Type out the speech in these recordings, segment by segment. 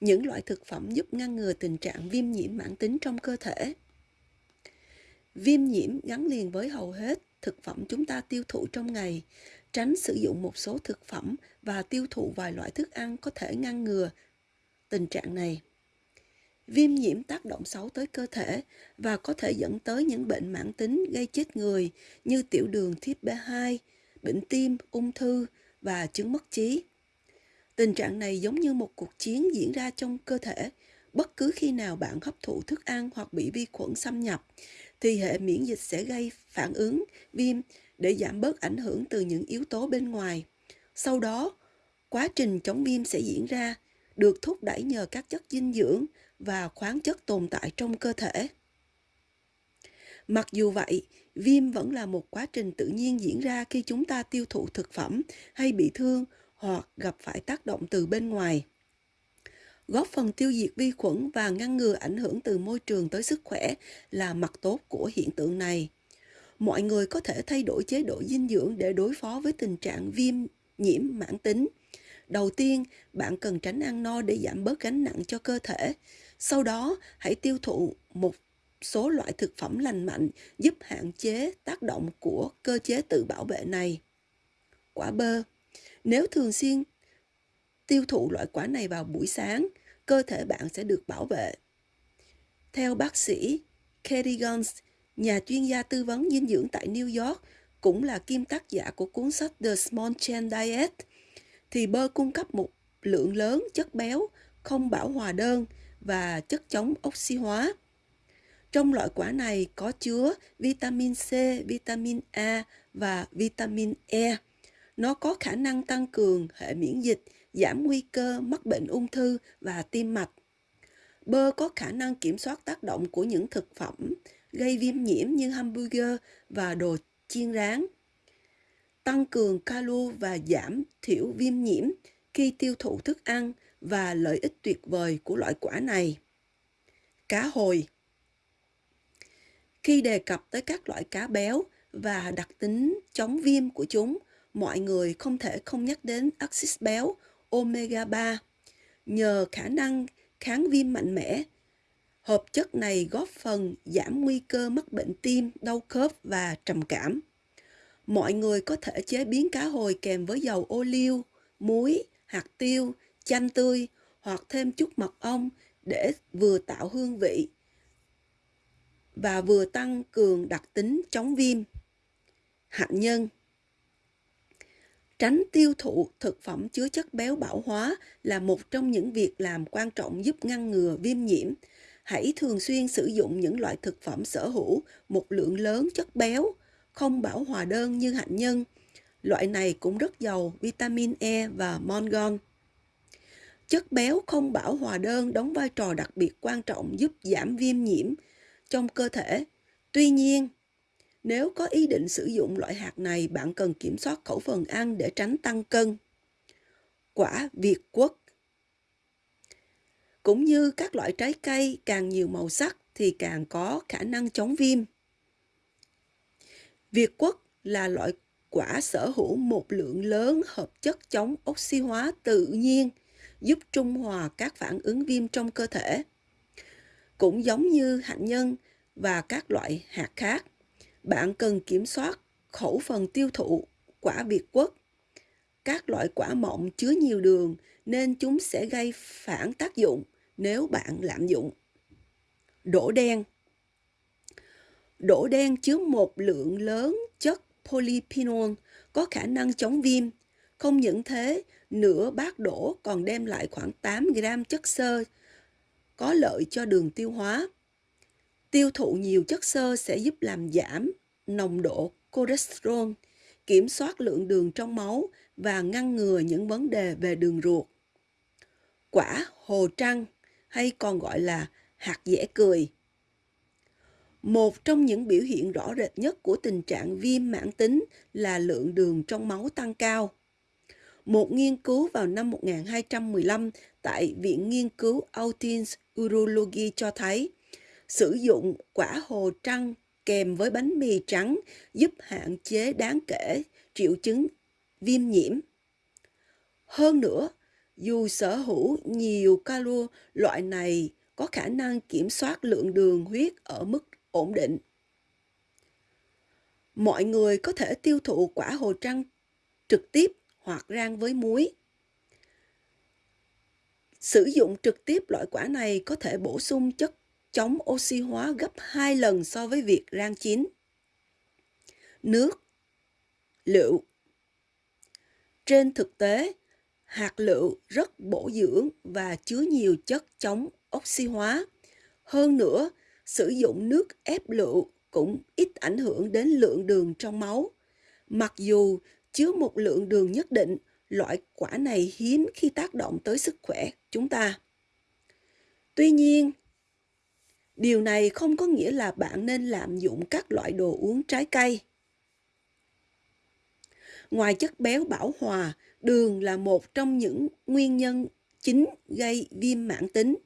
những loại thực phẩm giúp ngăn ngừa tình trạng viêm nhiễm mãn tính trong cơ thể. Viêm nhiễm gắn liền với hầu hết thực phẩm chúng ta tiêu thụ trong ngày. Tránh sử dụng một số thực phẩm và tiêu thụ vài loại thức ăn có thể ngăn ngừa tình trạng này. Viêm nhiễm tác động xấu tới cơ thể và có thể dẫn tới những bệnh mãn tính gây chết người như tiểu đường type B2, bệnh tim, ung thư và chứng mất trí. Tình trạng này giống như một cuộc chiến diễn ra trong cơ thể. Bất cứ khi nào bạn hấp thụ thức ăn hoặc bị vi khuẩn xâm nhập, thì hệ miễn dịch sẽ gây phản ứng viêm để giảm bớt ảnh hưởng từ những yếu tố bên ngoài. Sau đó, quá trình chống viêm sẽ diễn ra, được thúc đẩy nhờ các chất dinh dưỡng và khoáng chất tồn tại trong cơ thể. Mặc dù vậy, viêm vẫn là một quá trình tự nhiên diễn ra khi chúng ta tiêu thụ thực phẩm hay bị thương hoặc gặp phải tác động từ bên ngoài. Góp phần tiêu diệt vi khuẩn và ngăn ngừa ảnh hưởng từ môi trường tới sức khỏe là mặt tốt của hiện tượng này. Mọi người có thể thay đổi chế độ dinh dưỡng để đối phó với tình trạng viêm nhiễm mãn tính. Đầu tiên, bạn cần tránh ăn no để giảm bớt gánh nặng cho cơ thể. Sau đó, hãy tiêu thụ một số loại thực phẩm lành mạnh giúp hạn chế tác động của cơ chế tự bảo vệ này. Quả bơ nếu thường xuyên tiêu thụ loại quả này vào buổi sáng, cơ thể bạn sẽ được bảo vệ. Theo bác sĩ Kerry Guns, nhà chuyên gia tư vấn dinh dưỡng tại New York, cũng là kim tác giả của cuốn sách The Small Chain Diet, thì bơ cung cấp một lượng lớn chất béo không bão hòa đơn và chất chống oxy hóa. Trong loại quả này có chứa vitamin C, vitamin A và vitamin E. Nó có khả năng tăng cường hệ miễn dịch, giảm nguy cơ mắc bệnh ung thư và tim mạch. Bơ có khả năng kiểm soát tác động của những thực phẩm gây viêm nhiễm như hamburger và đồ chiên rán. Tăng cường calo và giảm thiểu viêm nhiễm khi tiêu thụ thức ăn và lợi ích tuyệt vời của loại quả này. Cá hồi Khi đề cập tới các loại cá béo và đặc tính chống viêm của chúng, mọi người không thể không nhắc đến axit béo omega 3. Nhờ khả năng kháng viêm mạnh mẽ, hợp chất này góp phần giảm nguy cơ mắc bệnh tim, đau khớp và trầm cảm. Mọi người có thể chế biến cá hồi kèm với dầu ô liu, muối, hạt tiêu, chanh tươi hoặc thêm chút mật ong để vừa tạo hương vị và vừa tăng cường đặc tính chống viêm. Hạnh nhân Tránh tiêu thụ thực phẩm chứa chất béo bão hóa là một trong những việc làm quan trọng giúp ngăn ngừa viêm nhiễm. Hãy thường xuyên sử dụng những loại thực phẩm sở hữu một lượng lớn chất béo, không bão hòa đơn như hạnh nhân. Loại này cũng rất giàu vitamin E và mangan. Chất béo không bão hòa đơn đóng vai trò đặc biệt quan trọng giúp giảm viêm nhiễm trong cơ thể. Tuy nhiên, nếu có ý định sử dụng loại hạt này, bạn cần kiểm soát khẩu phần ăn để tránh tăng cân. Quả Việt Quốc Cũng như các loại trái cây càng nhiều màu sắc thì càng có khả năng chống viêm. Việt Quốc là loại quả sở hữu một lượng lớn hợp chất chống oxy hóa tự nhiên, giúp trung hòa các phản ứng viêm trong cơ thể. Cũng giống như hạnh nhân và các loại hạt khác, bạn cần kiểm soát khẩu phần tiêu thụ quả Việt quất. Các loại quả mọng chứa nhiều đường nên chúng sẽ gây phản tác dụng nếu bạn lạm dụng. Đỗ đen Đỗ đen chứa một lượng lớn chất polyphenol có khả năng chống viêm. Không những thế, nửa bát đỗ còn đem lại khoảng 8 gram chất xơ có lợi cho đường tiêu hóa. Tiêu thụ nhiều chất xơ sẽ giúp làm giảm nồng độ cholesterol, kiểm soát lượng đường trong máu và ngăn ngừa những vấn đề về đường ruột. Quả hồ trăng hay còn gọi là hạt dẻ cười. Một trong những biểu hiện rõ rệt nhất của tình trạng viêm mãn tính là lượng đường trong máu tăng cao. Một nghiên cứu vào năm 1215 tại Viện Nghiên cứu Autins Urology cho thấy sử dụng quả hồ trăng kèm với bánh mì trắng giúp hạn chế đáng kể triệu chứng viêm nhiễm. Hơn nữa, Dù sở hữu nhiều calo, loại này có khả năng kiểm soát lượng đường huyết ở mức ổn định. Mọi người có thể tiêu thụ quả hồ trăng trực tiếp hoặc rang với muối. Sử dụng trực tiếp loại quả này có thể bổ sung chất chống oxy hóa gấp 2 lần so với việc rang chín. Nước Lựu Trên thực tế, hạt lựu rất bổ dưỡng và chứa nhiều chất chống oxy hóa. Hơn nữa, sử dụng nước ép lựu cũng ít ảnh hưởng đến lượng đường trong máu. Mặc dù chứa một lượng đường nhất định, loại quả này hiếm khi tác động tới sức khỏe chúng ta. Tuy nhiên, điều này không có nghĩa là bạn nên lạm dụng các loại đồ uống trái cây. Ngoài chất béo bảo hòa, đường là một trong những nguyên nhân chính gây viêm mãn tính.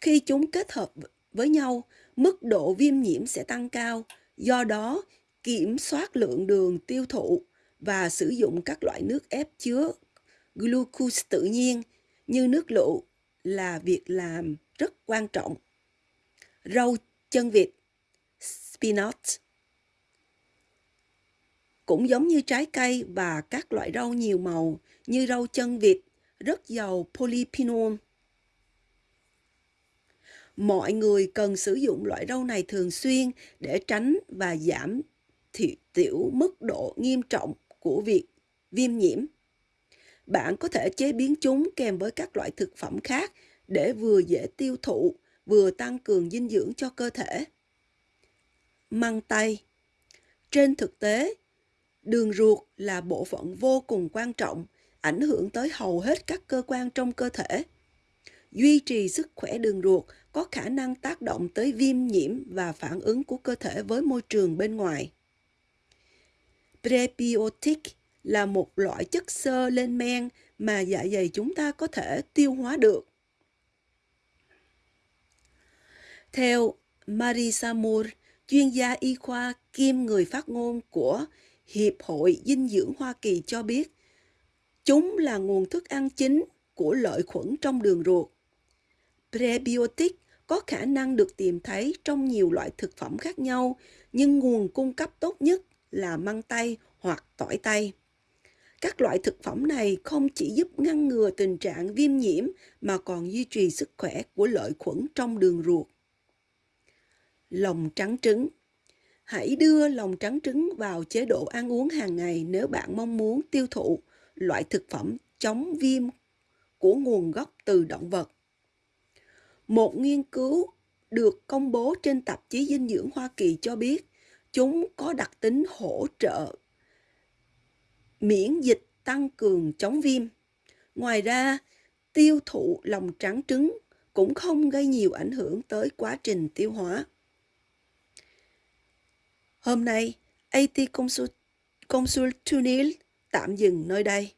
Khi chúng kết hợp với nhau, mức độ viêm nhiễm sẽ tăng cao. Do đó, kiểm soát lượng đường tiêu thụ và sử dụng các loại nước ép chứa glucose tự nhiên như nước lựu là việc làm rất quan trọng. Rau chân vịt, spinach cũng giống như trái cây và các loại rau nhiều màu như rau chân vịt, rất giàu polyphenol. Mọi người cần sử dụng loại rau này thường xuyên để tránh và giảm thiểu tiểu mức độ nghiêm trọng của việc viêm nhiễm. Bạn có thể chế biến chúng kèm với các loại thực phẩm khác để vừa dễ tiêu thụ, vừa tăng cường dinh dưỡng cho cơ thể. Măng tây Trên thực tế, đường ruột là bộ phận vô cùng quan trọng, ảnh hưởng tới hầu hết các cơ quan trong cơ thể. Duy trì sức khỏe đường ruột có khả năng tác động tới viêm nhiễm và phản ứng của cơ thể với môi trường bên ngoài. Prebiotic là một loại chất xơ lên men mà dạ dày chúng ta có thể tiêu hóa được. Theo Marisa Moore, chuyên gia y khoa kiêm người phát ngôn của Hiệp hội Dinh dưỡng Hoa Kỳ cho biết, chúng là nguồn thức ăn chính của lợi khuẩn trong đường ruột. Prebiotic có khả năng được tìm thấy trong nhiều loại thực phẩm khác nhau, nhưng nguồn cung cấp tốt nhất là măng tây hoặc tỏi tây. Các loại thực phẩm này không chỉ giúp ngăn ngừa tình trạng viêm nhiễm mà còn duy trì sức khỏe của lợi khuẩn trong đường ruột. Lòng trắng trứng Hãy đưa lòng trắng trứng vào chế độ ăn uống hàng ngày nếu bạn mong muốn tiêu thụ loại thực phẩm chống viêm của nguồn gốc từ động vật. Một nghiên cứu được công bố trên tạp chí dinh dưỡng Hoa Kỳ cho biết chúng có đặc tính hỗ trợ miễn dịch tăng cường chống viêm. Ngoài ra, tiêu thụ lòng trắng trứng cũng không gây nhiều ảnh hưởng tới quá trình tiêu hóa. Hôm nay, AT Consul, Consul Tunil tạm dừng nơi đây.